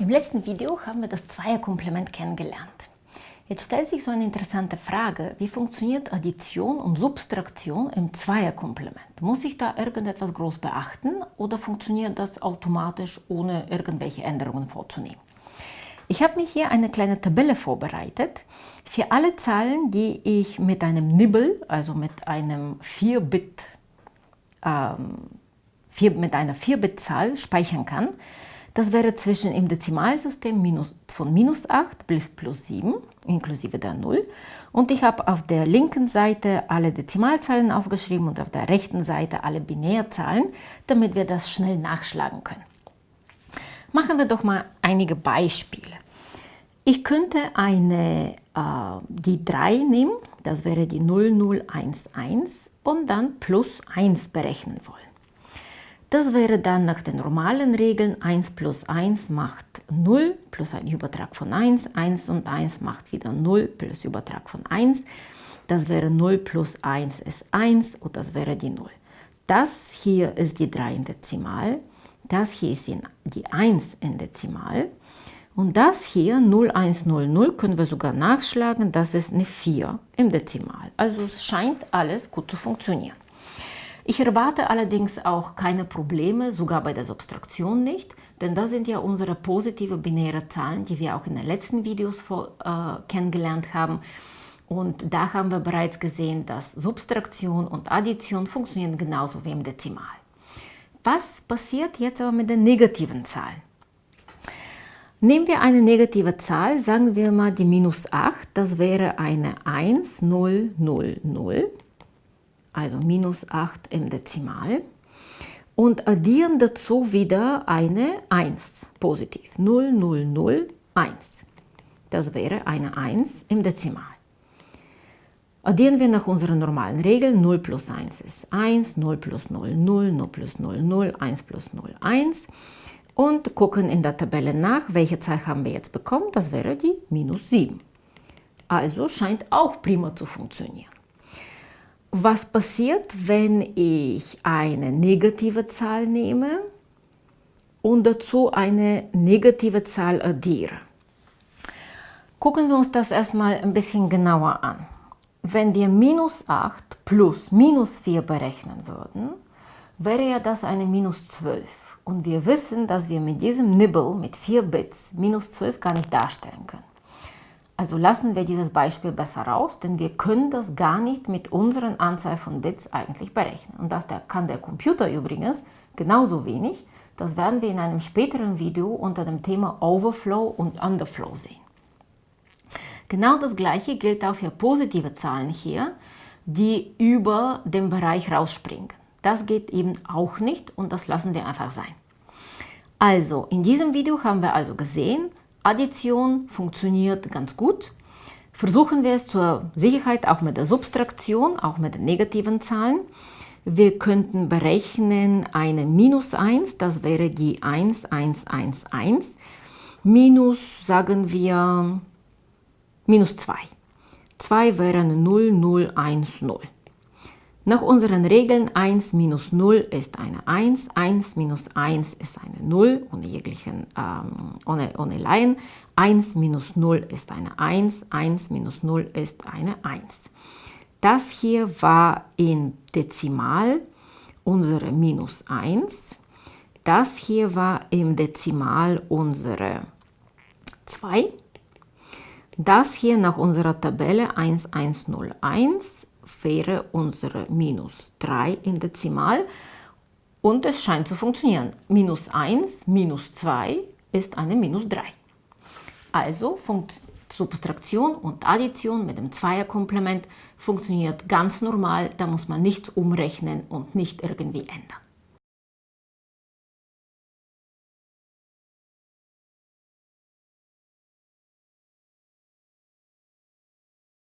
Im letzten Video haben wir das Zweierkomplement kennengelernt. Jetzt stellt sich so eine interessante Frage, wie funktioniert Addition und Subtraktion im Zweierkomplement? Muss ich da irgendetwas groß beachten oder funktioniert das automatisch, ohne irgendwelche Änderungen vorzunehmen? Ich habe mir hier eine kleine Tabelle vorbereitet für alle Zahlen, die ich mit einem Nibble, also mit einem 4-Bit, ähm, 4, mit einer 4-Bit-Zahl speichern kann. Das wäre zwischen im Dezimalsystem minus, von minus 8 bis plus 7, inklusive der 0. Und ich habe auf der linken Seite alle Dezimalzahlen aufgeschrieben und auf der rechten Seite alle Binärzahlen, damit wir das schnell nachschlagen können. Machen wir doch mal einige Beispiele. Ich könnte eine, äh, die 3 nehmen, das wäre die 0011 und dann plus 1 berechnen wollen. Das wäre dann nach den normalen Regeln 1 plus 1 macht 0 plus ein Übertrag von 1, 1 und 1 macht wieder 0 plus Übertrag von 1. Das wäre 0 plus 1 ist 1 und das wäre die 0. Das hier ist die 3 in Dezimal, das hier ist die 1 in Dezimal und das hier 0100 können wir sogar nachschlagen, das ist eine 4 im Dezimal. Also es scheint alles gut zu funktionieren. Ich erwarte allerdings auch keine Probleme, sogar bei der Subtraktion nicht, denn das sind ja unsere positive binäre Zahlen, die wir auch in den letzten Videos äh, kennengelernt haben. Und da haben wir bereits gesehen, dass Subtraktion und Addition funktionieren genauso wie im Dezimal. Was passiert jetzt aber mit den negativen Zahlen? Nehmen wir eine negative Zahl, sagen wir mal die minus 8, das wäre eine 1, 0, 0, 0 also minus 8 im Dezimal und addieren dazu wieder eine 1, positiv, 0, 0, 0, 1. Das wäre eine 1 im Dezimal. Addieren wir nach unseren normalen Regeln, 0 plus 1 ist 1, 0 plus 0, 0, 0 plus 0, 0, 1 plus 0, 1 und gucken in der Tabelle nach, welche Zahl haben wir jetzt bekommen, das wäre die minus 7. Also scheint auch prima zu funktionieren. Was passiert, wenn ich eine negative Zahl nehme und dazu eine negative Zahl addiere? Gucken wir uns das erstmal ein bisschen genauer an. Wenn wir minus 8 plus minus 4 berechnen würden, wäre ja das eine minus 12. Und wir wissen, dass wir mit diesem Nibble mit 4 Bits minus 12 gar nicht darstellen können. Also lassen wir dieses Beispiel besser raus, denn wir können das gar nicht mit unseren Anzahl von Bits eigentlich berechnen. Und das kann der Computer übrigens genauso wenig. Das werden wir in einem späteren Video unter dem Thema Overflow und Underflow sehen. Genau das gleiche gilt auch für positive Zahlen hier, die über den Bereich rausspringen. Das geht eben auch nicht und das lassen wir einfach sein. Also, in diesem Video haben wir also gesehen, Addition funktioniert ganz gut. Versuchen wir es zur Sicherheit auch mit der Subtraktion, auch mit den negativen Zahlen. Wir könnten berechnen eine minus 1, das wäre die 1, 1, 1, 1, minus, sagen wir, minus 2. 2 wäre 0, 0, 1, 0. Nach unseren Regeln 1 minus 0 ist eine 1, 1 minus 1 ist eine 0, ohne jeglichen, ähm, ohne, ohne Laien. 1 minus 0 ist eine 1, 1 minus 0 ist eine 1. Das hier war in Dezimal unsere minus 1. Das hier war im Dezimal unsere 2. Das hier nach unserer Tabelle 1101 wäre unsere minus 3 in Dezimal und es scheint zu funktionieren. Minus 1 minus 2 ist eine minus 3. Also Subtraktion und Addition mit dem Zweierkomplement funktioniert ganz normal, da muss man nichts umrechnen und nicht irgendwie ändern.